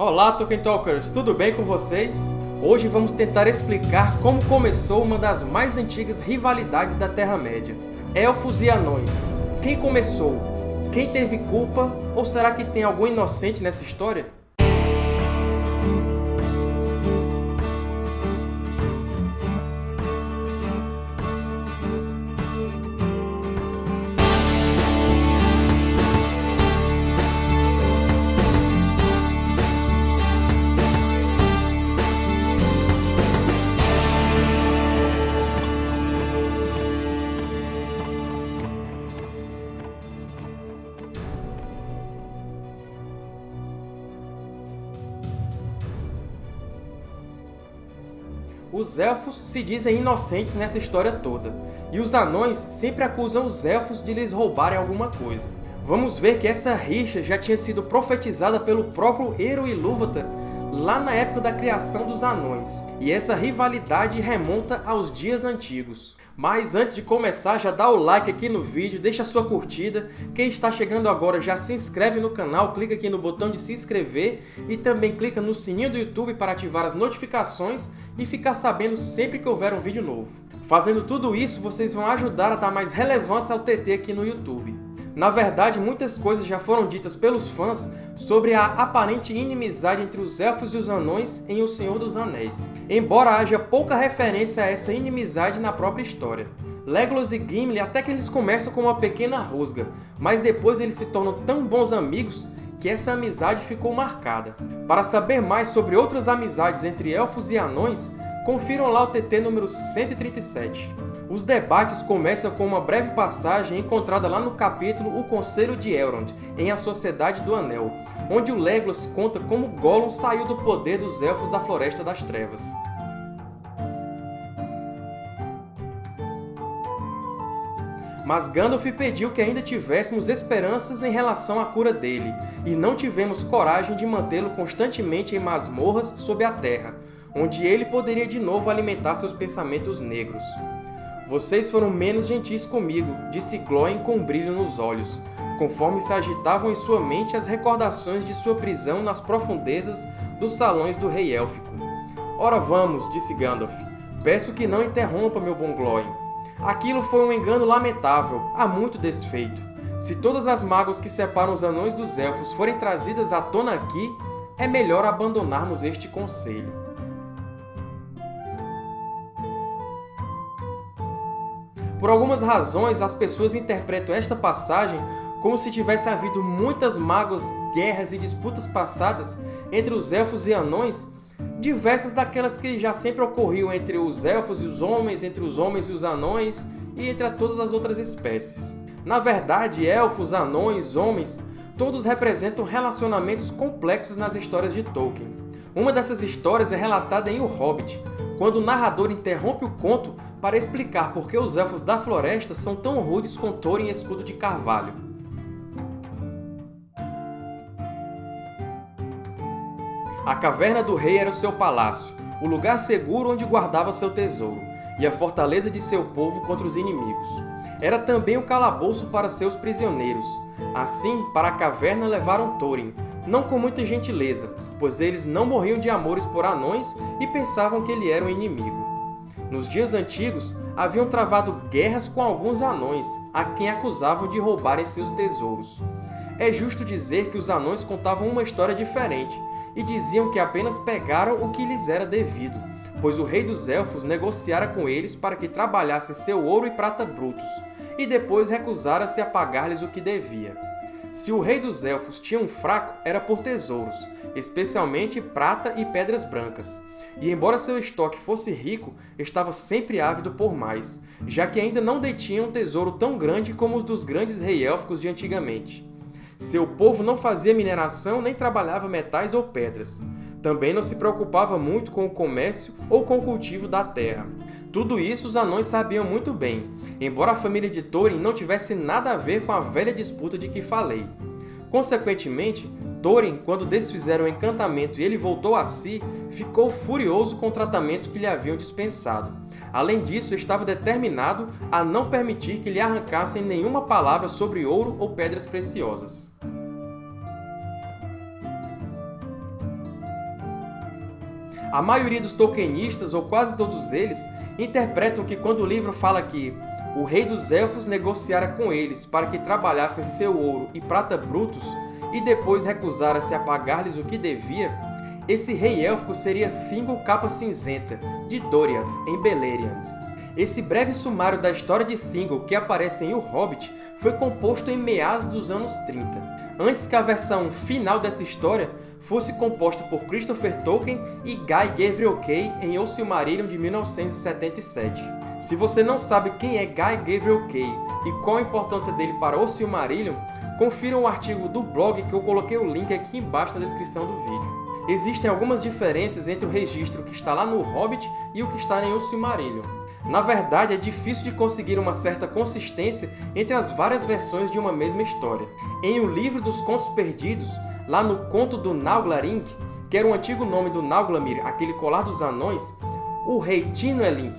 Olá, Tolkien Talkers! Tudo bem com vocês? Hoje vamos tentar explicar como começou uma das mais antigas rivalidades da Terra-média. Elfos e Anões. Quem começou? Quem teve culpa? Ou será que tem algum inocente nessa história? Os Elfos se dizem inocentes nessa história toda, e os Anões sempre acusam os Elfos de lhes roubarem alguma coisa. Vamos ver que essa rixa já tinha sido profetizada pelo próprio Eru Ilúvatar lá na época da criação dos Anões, e essa rivalidade remonta aos dias antigos. Mas antes de começar, já dá o like aqui no vídeo, deixa sua curtida. Quem está chegando agora já se inscreve no canal, clica aqui no botão de se inscrever e também clica no sininho do YouTube para ativar as notificações e ficar sabendo sempre que houver um vídeo novo. Fazendo tudo isso, vocês vão ajudar a dar mais relevância ao TT aqui no YouTube. Na verdade, muitas coisas já foram ditas pelos fãs sobre a aparente inimizade entre os Elfos e os Anões em O Senhor dos Anéis, embora haja pouca referência a essa inimizade na própria história. Legolas e Gimli até que eles começam com uma pequena rusga, mas depois eles se tornam tão bons amigos que essa amizade ficou marcada. Para saber mais sobre outras amizades entre Elfos e Anões, confiram lá o TT número 137. Os debates começam com uma breve passagem encontrada lá no capítulo O Conselho de Elrond, em A Sociedade do Anel, onde o Legolas conta como Gollum saiu do poder dos Elfos da Floresta das Trevas. Mas Gandalf pediu que ainda tivéssemos esperanças em relação à cura dele, e não tivemos coragem de mantê-lo constantemente em masmorras sob a terra, onde ele poderia de novo alimentar seus pensamentos negros. Vocês foram menos gentis comigo, disse Glóin com um brilho nos olhos, conforme se agitavam em sua mente as recordações de sua prisão nas profundezas dos salões do Rei Élfico. Ora vamos, disse Gandalf. Peço que não interrompa, meu bom Glóin. Aquilo foi um engano lamentável, há muito desfeito. Se todas as mágoas que separam os anões dos elfos forem trazidas à tona aqui, é melhor abandonarmos este conselho. Por algumas razões, as pessoas interpretam esta passagem como se tivesse havido muitas mágoas, guerras e disputas passadas entre os Elfos e Anões, diversas daquelas que já sempre ocorriam entre os Elfos e os Homens, entre os Homens e os Anões, e entre todas as outras espécies. Na verdade, Elfos, Anões, Homens, todos representam relacionamentos complexos nas histórias de Tolkien. Uma dessas histórias é relatada em O Hobbit, quando o narrador interrompe o conto para explicar por que os Elfos da Floresta são tão rudes com Thorin e escudo de carvalho. A Caverna do Rei era o seu palácio, o lugar seguro onde guardava seu tesouro, e a fortaleza de seu povo contra os inimigos. Era também o calabouço para seus prisioneiros. Assim, para a caverna levaram Thorin, não com muita gentileza, pois eles não morriam de amores por anões e pensavam que ele era um inimigo. Nos dias antigos, haviam travado guerras com alguns anões, a quem acusavam de roubarem seus tesouros. É justo dizer que os anões contavam uma história diferente, e diziam que apenas pegaram o que lhes era devido, pois o rei dos Elfos negociara com eles para que trabalhassem seu ouro e prata brutos, e depois recusara-se a pagar-lhes o que devia. Se o rei dos Elfos tinha um fraco, era por tesouros, especialmente prata e pedras brancas. E embora seu estoque fosse rico, estava sempre ávido por mais, já que ainda não detinha um tesouro tão grande como os dos grandes rei élficos de antigamente. Seu povo não fazia mineração nem trabalhava metais ou pedras. Também não se preocupava muito com o comércio ou com o cultivo da terra. Tudo isso os anões sabiam muito bem, embora a família de Thorin não tivesse nada a ver com a velha disputa de que falei. Consequentemente, Thorin, quando desfizeram o encantamento e ele voltou a si, ficou furioso com o tratamento que lhe haviam dispensado. Além disso, estava determinado a não permitir que lhe arrancassem nenhuma palavra sobre ouro ou pedras preciosas. A maioria dos Tolkienistas, ou quase todos eles, interpretam que quando o livro fala que o rei dos Elfos negociara com eles para que trabalhassem seu ouro e prata brutos e depois recusara-se a pagar-lhes o que devia, esse rei élfico seria Thingol Capa Cinzenta, de Doriath, em Beleriand. Esse breve sumário da história de Thingol que aparece em O Hobbit foi composto em meados dos anos 30 antes que a versão final dessa história fosse composta por Christopher Tolkien e Guy Gavriel Kay em O Silmarillion de 1977. Se você não sabe quem é Guy Gavriel Kay e qual a importância dele para O Silmarillion, confira um artigo do blog que eu coloquei o link aqui embaixo na descrição do vídeo. Existem algumas diferenças entre o registro que está lá no Hobbit e o que está em O Silmarillion. Na verdade, é difícil de conseguir uma certa consistência entre as várias versões de uma mesma história. Em O Livro dos Contos Perdidos, lá no Conto do Nauglarink, que era o antigo nome do Nauglamir, aquele colar dos anões, o rei Tino Elint,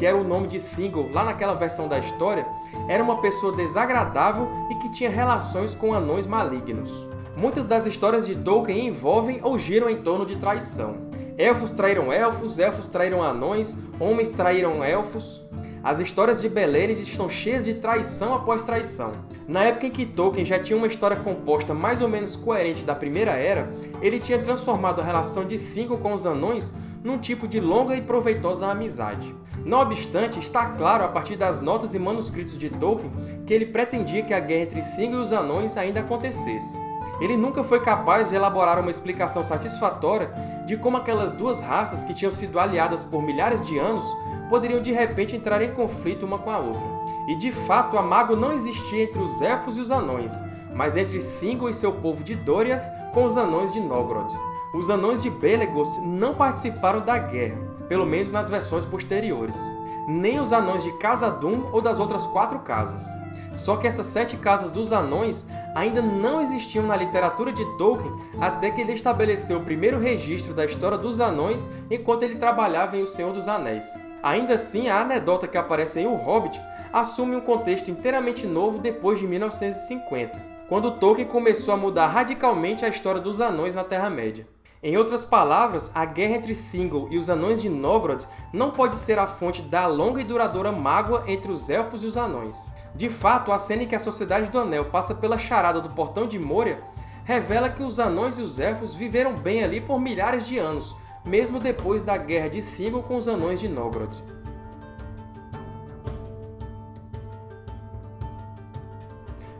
que era o nome de Thingol lá naquela versão da história, era uma pessoa desagradável e que tinha relações com anões malignos. Muitas das histórias de Tolkien envolvem ou giram em torno de traição. Elfos traíram elfos, elfos traíram anões, homens traíram elfos. As histórias de Beleriand estão cheias de traição após traição. Na época em que Tolkien já tinha uma história composta mais ou menos coerente da Primeira Era, ele tinha transformado a relação de Thingol com os anões num tipo de longa e proveitosa amizade. Não obstante, está claro a partir das notas e manuscritos de Tolkien que ele pretendia que a guerra entre Thingol e os anões ainda acontecesse. Ele nunca foi capaz de elaborar uma explicação satisfatória de como aquelas duas raças que tinham sido aliadas por milhares de anos poderiam de repente entrar em conflito uma com a outra. E de fato, a mágoa não existia entre os Elfos e os Anões, mas entre Thingol e seu povo de Doriath com os Anões de Nogrod. Os Anões de Belegost não participaram da guerra, pelo menos nas versões posteriores, nem os Anões de Khazad-dûm ou das outras quatro casas. Só que essas sete casas dos anões ainda não existiam na literatura de Tolkien até que ele estabeleceu o primeiro registro da história dos anões enquanto ele trabalhava em O Senhor dos Anéis. Ainda assim, a anedota que aparece em O Hobbit assume um contexto inteiramente novo depois de 1950, quando Tolkien começou a mudar radicalmente a história dos anões na Terra-média. Em outras palavras, a guerra entre Thingol e os Anões de Nogrod não pode ser a fonte da longa e duradoura mágoa entre os Elfos e os Anões. De fato, a cena em que a Sociedade do Anel passa pela charada do Portão de Moria revela que os Anões e os Elfos viveram bem ali por milhares de anos, mesmo depois da Guerra de Thingol com os Anões de Nogrod.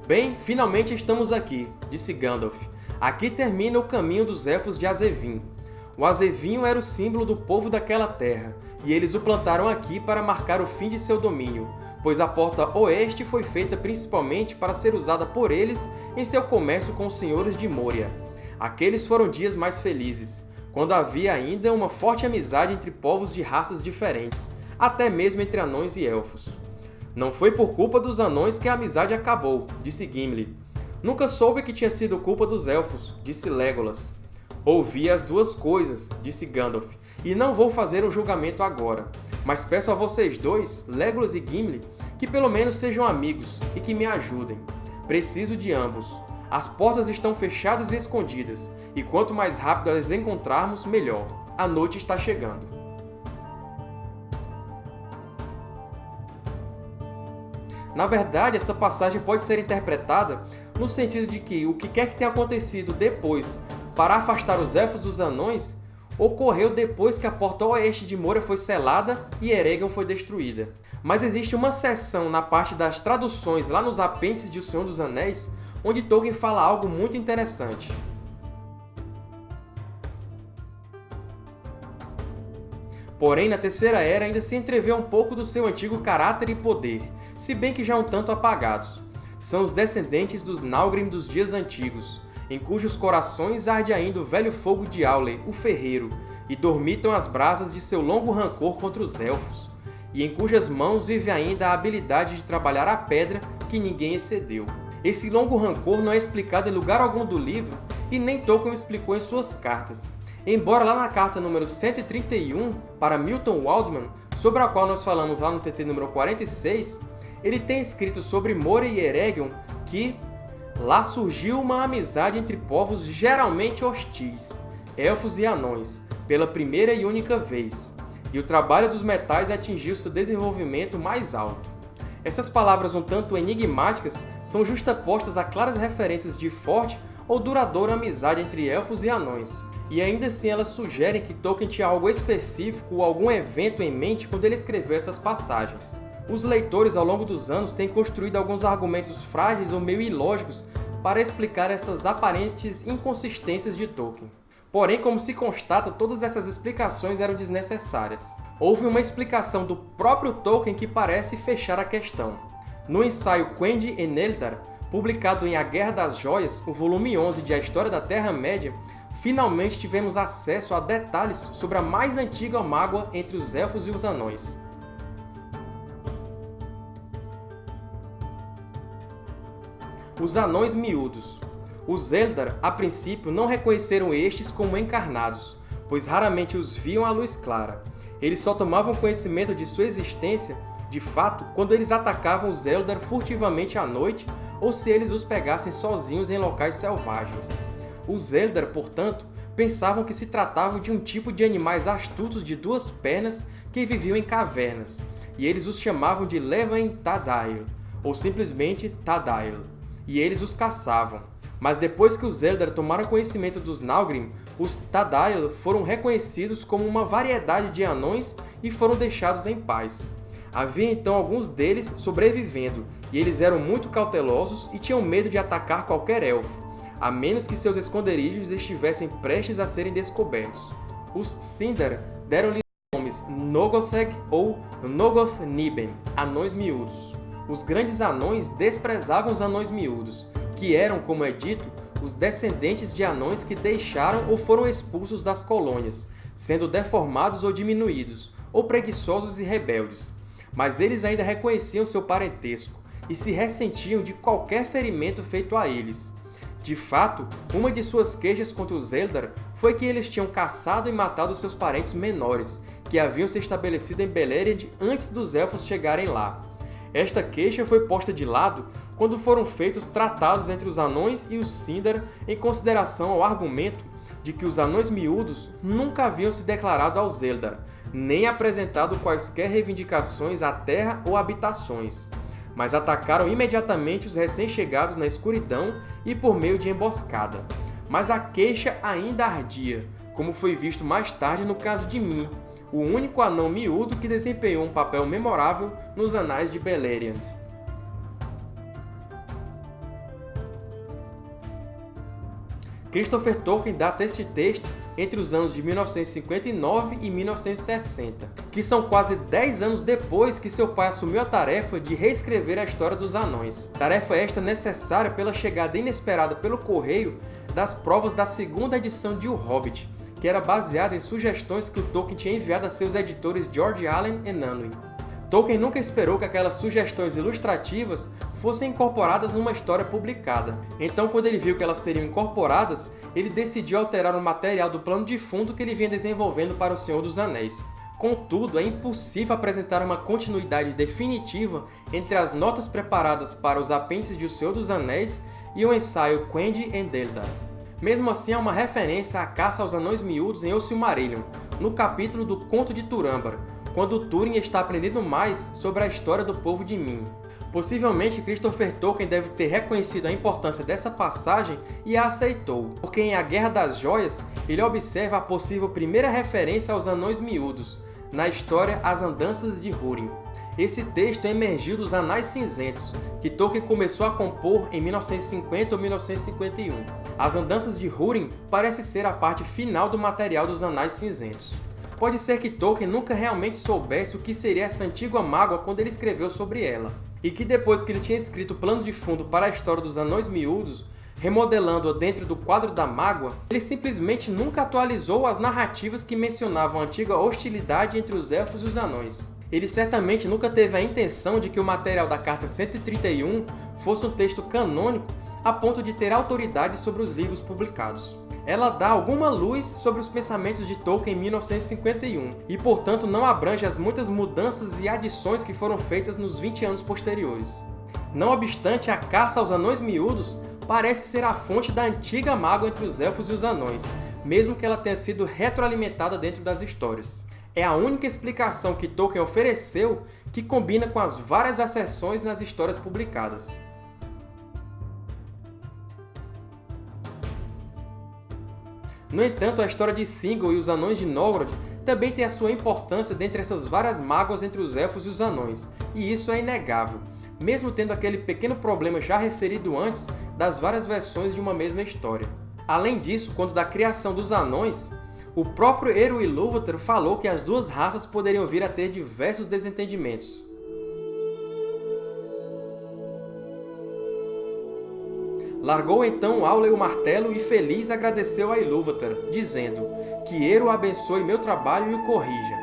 Bem, finalmente estamos aqui, disse Gandalf. Aqui termina o caminho dos Elfos de Azevin. O azevinho era o símbolo do povo daquela terra, e eles o plantaram aqui para marcar o fim de seu domínio, pois a porta oeste foi feita principalmente para ser usada por eles em seu comércio com os senhores de Moria. Aqueles foram dias mais felizes, quando havia ainda uma forte amizade entre povos de raças diferentes, até mesmo entre anões e elfos. Não foi por culpa dos anões que a amizade acabou, disse Gimli. Nunca soube que tinha sido culpa dos elfos, disse Legolas. Ouvi as duas coisas, disse Gandalf, e não vou fazer um julgamento agora. Mas peço a vocês dois, Legolas e Gimli, que pelo menos sejam amigos e que me ajudem. Preciso de ambos. As portas estão fechadas e escondidas, e quanto mais rápido as encontrarmos, melhor. A noite está chegando. Na verdade, essa passagem pode ser interpretada no sentido de que o que quer que tenha acontecido depois para afastar os Elfos dos Anões ocorreu depois que a porta oeste de Moria foi selada e Eregion foi destruída. Mas existe uma seção na parte das traduções lá nos apêndices de O Senhor dos Anéis, onde Tolkien fala algo muito interessante. Porém, na Terceira Era ainda se entrevê um pouco do seu antigo caráter e poder, se bem que já um tanto apagados. São os descendentes dos Nalgrim dos dias antigos, em cujos corações arde ainda o velho fogo de Aule, o Ferreiro, e dormitam as brasas de seu longo rancor contra os Elfos, e em cujas mãos vive ainda a habilidade de trabalhar a pedra que ninguém excedeu. Esse longo rancor não é explicado em lugar algum do livro, e nem Tolkien explicou em suas cartas. Embora lá na carta número 131, para Milton Waldman, sobre a qual nós falamos lá no TT número 46, ele tem escrito sobre Moria e Eregion que Lá surgiu uma amizade entre povos geralmente hostis, elfos e anões, pela primeira e única vez, e o trabalho dos metais atingiu seu desenvolvimento mais alto. Essas palavras um tanto enigmáticas são justapostas a claras referências de forte ou duradoura amizade entre elfos e anões, e ainda assim elas sugerem que Tolkien tinha algo específico ou algum evento em mente quando ele escreveu essas passagens. Os leitores, ao longo dos anos, têm construído alguns argumentos frágeis ou meio ilógicos para explicar essas aparentes inconsistências de Tolkien. Porém, como se constata, todas essas explicações eram desnecessárias. Houve uma explicação do próprio Tolkien que parece fechar a questão. No ensaio Quendi en Eldar, publicado em A Guerra das Joias, o volume 11 de A História da Terra-média, finalmente tivemos acesso a detalhes sobre a mais antiga mágoa entre os Elfos e os Anões. Os Anões Miúdos Os Eldar, a princípio, não reconheceram estes como encarnados, pois raramente os viam à luz clara. Eles só tomavam conhecimento de sua existência, de fato, quando eles atacavam os Eldar furtivamente à noite ou se eles os pegassem sozinhos em locais selvagens. Os Eldar, portanto, pensavam que se tratava de um tipo de animais astutos de duas pernas que viviam em cavernas, e eles os chamavam de Levan Tadail, ou simplesmente Tadail e eles os caçavam. Mas depois que os Eldar tomaram conhecimento dos Naugrim, os Tadail foram reconhecidos como uma variedade de anões e foram deixados em paz. Havia então alguns deles sobrevivendo, e eles eram muito cautelosos e tinham medo de atacar qualquer elfo, a menos que seus esconderijos estivessem prestes a serem descobertos. Os Sindar deram-lhe nomes Nogotheg ou Nogoth-Niben, anões miúdos os grandes anões desprezavam os anões miúdos, que eram, como é dito, os descendentes de anões que deixaram ou foram expulsos das colônias, sendo deformados ou diminuídos, ou preguiçosos e rebeldes. Mas eles ainda reconheciam seu parentesco e se ressentiam de qualquer ferimento feito a eles. De fato, uma de suas queixas contra os Eldar foi que eles tinham caçado e matado seus parentes menores, que haviam se estabelecido em Beleriand antes dos Elfos chegarem lá. Esta queixa foi posta de lado quando foram feitos tratados entre os anões e os Sindar em consideração ao argumento de que os anões miúdos nunca haviam se declarado aos Eldar, nem apresentado quaisquer reivindicações à terra ou habitações, mas atacaram imediatamente os recém-chegados na escuridão e por meio de emboscada. Mas a queixa ainda ardia, como foi visto mais tarde no caso de Min, o único anão miúdo que desempenhou um papel memorável nos anais de Beleriand. Christopher Tolkien data este texto entre os anos de 1959 e 1960, que são quase 10 anos depois que seu pai assumiu a tarefa de reescrever a história dos anões. Tarefa esta necessária pela chegada inesperada pelo correio das provas da segunda edição de O Hobbit, que era baseada em sugestões que o Tolkien tinha enviado a seus editores George Allen e Unwin. Tolkien nunca esperou que aquelas sugestões ilustrativas fossem incorporadas numa história publicada. Então, quando ele viu que elas seriam incorporadas, ele decidiu alterar o material do plano de fundo que ele vinha desenvolvendo para O Senhor dos Anéis. Contudo, é impossível apresentar uma continuidade definitiva entre as notas preparadas para os apêndices de O Senhor dos Anéis e o ensaio Quendi and Eldar. Mesmo assim, há uma referência à caça aos anões miúdos em O Silmarillion, no capítulo do Conto de Turambar, quando Túrin está aprendendo mais sobre a história do povo de Min. Possivelmente, Christopher Tolkien deve ter reconhecido a importância dessa passagem e a aceitou, porque em A Guerra das Joias ele observa a possível primeira referência aos Anões Miúdos, na história As Andanças de Húrin. Esse texto emergiu dos Anais Cinzentos, que Tolkien começou a compor em 1950 ou 1951. As Andanças de Húrin parece ser a parte final do material dos Anais Cinzentos. Pode ser que Tolkien nunca realmente soubesse o que seria essa antiga mágoa quando ele escreveu sobre ela, e que depois que ele tinha escrito o plano de fundo para a história dos Anões Miúdos, remodelando-a dentro do quadro da mágoa, ele simplesmente nunca atualizou as narrativas que mencionavam a antiga hostilidade entre os Elfos e os Anões ele certamente nunca teve a intenção de que o material da Carta 131 fosse um texto canônico a ponto de ter autoridade sobre os livros publicados. Ela dá alguma luz sobre os pensamentos de Tolkien em 1951 e, portanto, não abrange as muitas mudanças e adições que foram feitas nos 20 anos posteriores. Não obstante, a caça aos Anões Miúdos parece ser a fonte da antiga mágoa entre os Elfos e os Anões, mesmo que ela tenha sido retroalimentada dentro das histórias. É a única explicação que Tolkien ofereceu que combina com as várias acessões nas histórias publicadas. No entanto, a história de Thingol e os Anões de Nogrod também tem a sua importância dentre essas várias mágoas entre os Elfos e os Anões, e isso é inegável, mesmo tendo aquele pequeno problema já referido antes das várias versões de uma mesma história. Além disso, quando da criação dos Anões, o próprio Eru Ilúvatar falou que as duas raças poderiam vir a ter diversos desentendimentos. Largou então Aule o martelo e feliz agradeceu a Ilúvatar, dizendo que Eru abençoe meu trabalho e o corrija.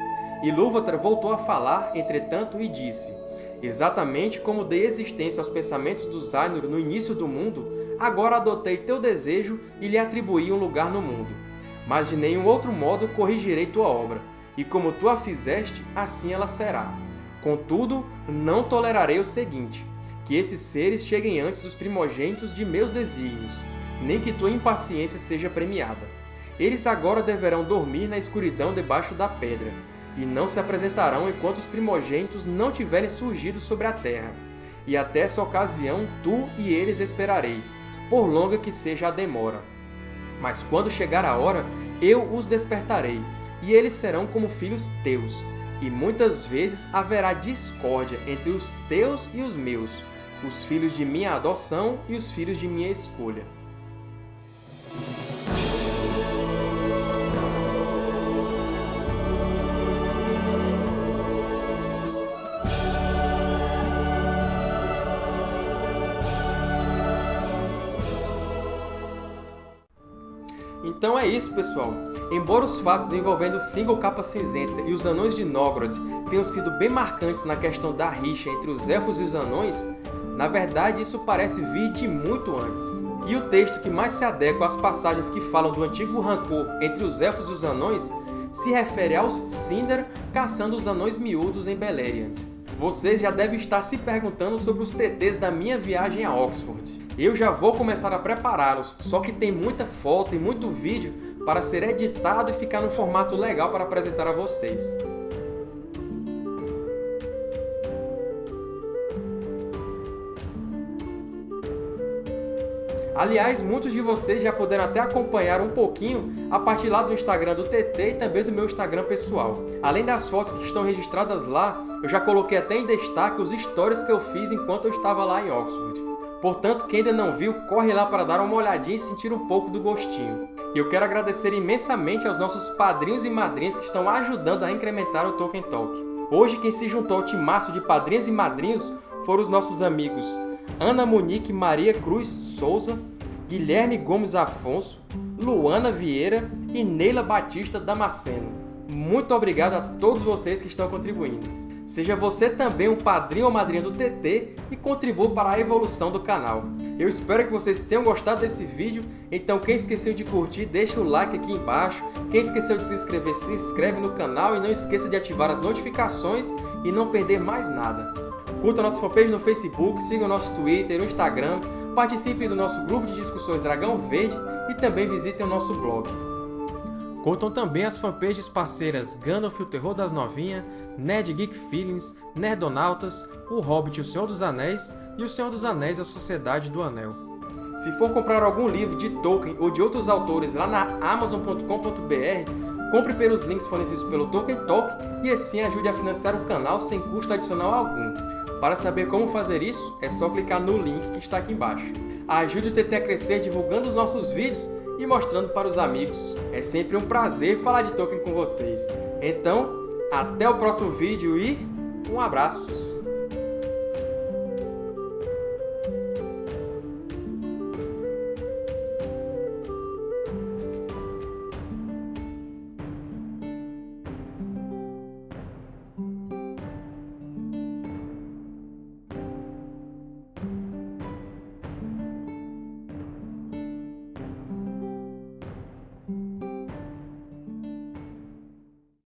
Ilúvatar voltou a falar, entretanto, e disse Exatamente como dei existência aos pensamentos dos Ainur no início do mundo, agora adotei teu desejo e lhe atribuí um lugar no mundo. Mas de nenhum outro modo corrigirei tua obra, e como tu a fizeste, assim ela será. Contudo, não tolerarei o seguinte, que esses seres cheguem antes dos primogênitos de meus desígnios, nem que tua impaciência seja premiada. Eles agora deverão dormir na escuridão debaixo da pedra, e não se apresentarão enquanto os primogênitos não tiverem surgido sobre a terra. E até essa ocasião tu e eles esperareis, por longa que seja a demora. Mas quando chegar a hora, eu os despertarei, e eles serão como filhos teus, e muitas vezes haverá discórdia entre os teus e os meus, os filhos de minha adoção e os filhos de minha escolha. Então é isso, pessoal! Embora os fatos envolvendo Thingol Capa Cinzenta e os Anões de Nogrod tenham sido bem marcantes na questão da rixa entre os Elfos e os Anões, na verdade, isso parece vir de muito antes. E o texto que mais se adequa às passagens que falam do antigo rancor entre os Elfos e os Anões se refere aos Sindar caçando os Anões Miúdos em Beleriand. Vocês já devem estar se perguntando sobre os TTs da minha viagem a Oxford. Eu já vou começar a prepará-los, só que tem muita foto e muito vídeo para ser editado e ficar no formato legal para apresentar a vocês. Aliás, muitos de vocês já puderam até acompanhar um pouquinho a partir lá do Instagram do TT e também do meu Instagram pessoal. Além das fotos que estão registradas lá, eu já coloquei até em destaque os stories que eu fiz enquanto eu estava lá em Oxford. Portanto, quem ainda não viu, corre lá para dar uma olhadinha e sentir um pouco do gostinho. E eu quero agradecer imensamente aos nossos padrinhos e madrinhas que estão ajudando a incrementar o Tolkien Talk. Hoje, quem se juntou ao timaço de padrinhos e madrinhos foram os nossos amigos Ana Monique Maria Cruz Souza, Guilherme Gomes Afonso, Luana Vieira e Neila Batista Damasceno. Muito obrigado a todos vocês que estão contribuindo. Seja você também um padrinho ou madrinha do TT e contribua para a evolução do canal. Eu espero que vocês tenham gostado desse vídeo, então quem esqueceu de curtir, deixa o like aqui embaixo. Quem esqueceu de se inscrever, se inscreve no canal e não esqueça de ativar as notificações e não perder mais nada. Curta nossa fanpage no Facebook, siga o nosso Twitter, o Instagram, participe do nosso grupo de discussões Dragão Verde e também visitem o nosso blog. Curtam também as fanpages parceiras Gandalf o Terror das Novinhas, Nerd Geek Feelings, Nerdonautas, O Hobbit e o Senhor dos Anéis e O Senhor dos Anéis e a Sociedade do Anel. Se for comprar algum livro de Tolkien ou de outros autores lá na Amazon.com.br, compre pelos links fornecidos pelo Tolkien Talk e assim ajude a financiar o canal sem custo adicional algum. Para saber como fazer isso, é só clicar no link que está aqui embaixo. Ajude o TT a crescer divulgando os nossos vídeos e mostrando para os amigos. É sempre um prazer falar de Tolkien com vocês. Então, até o próximo vídeo e um abraço!